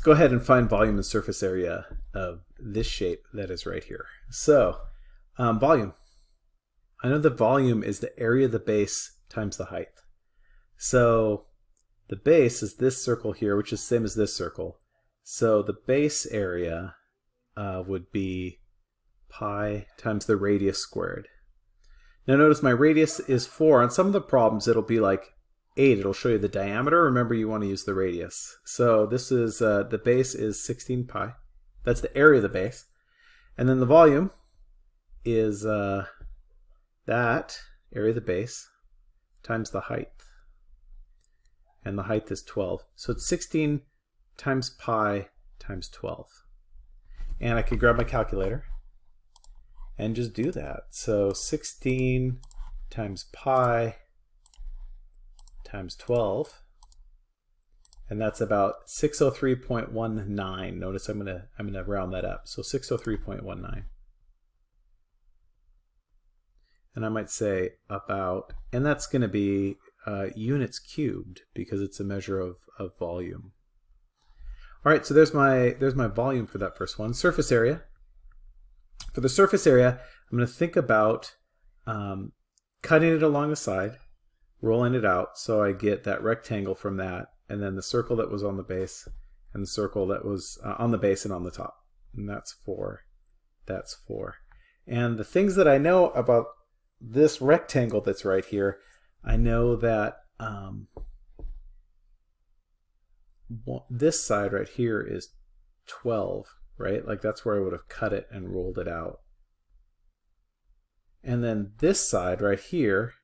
let's go ahead and find volume and surface area of this shape that is right here. So, um, volume. I know the volume is the area of the base times the height. So the base is this circle here, which is same as this circle. So the base area uh, would be pi times the radius squared. Now notice my radius is 4. On some of the problems it'll be like 8. It'll show you the diameter. Remember you want to use the radius. So this is, uh, the base is 16 pi. That's the area of the base. And then the volume is uh, that area of the base times the height. And the height is 12. So it's 16 times pi times 12. And I could grab my calculator and just do that. So 16 times pi times 12 and that's about 603.19. Notice I'm gonna I'm gonna round that up. So 603.19. And I might say about, and that's going to be uh, units cubed because it's a measure of, of volume. All right, so there's my there's my volume for that first one. Surface area. For the surface area, I'm to think about um, cutting it along the side, rolling it out so I get that rectangle from that, and then the circle that was on the base, and the circle that was uh, on the base and on the top. And that's four. That's four. And the things that I know about this rectangle that's right here, I know that um, this side right here is 12, right? Like that's where I would have cut it and rolled it out. And then this side right here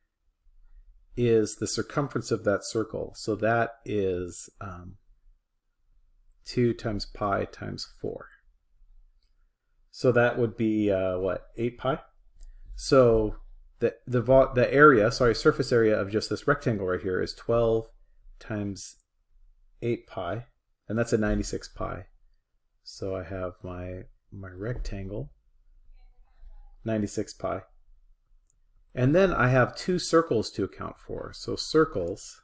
is the circumference of that circle. So that is um, 2 times pi times 4. So that would be, uh, what, 8 pi? So the, the, the area, sorry, surface area of just this rectangle right here is 12 times 8 pi, and that's a 96 pi. So I have my, my rectangle, 96 pi. And then I have two circles to account for. So circles,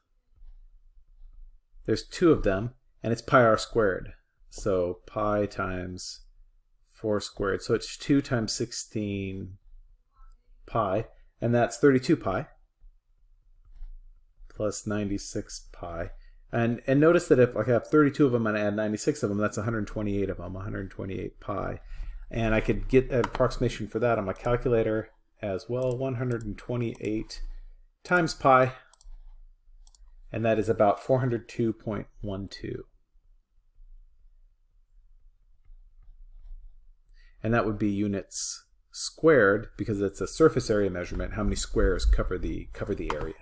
there's two of them, and it's pi r squared. So pi times 4 squared. So it's 2 times 16 pi, and that's 32 pi plus 96 pi. And, and notice that if I have 32 of them and I add 96 of them, that's 128 of them, 128 pi. And I could get an approximation for that on my calculator as well, 128 times pi, and that is about 402.12. And that would be units squared because it's a surface area measurement, how many squares cover the, cover the area.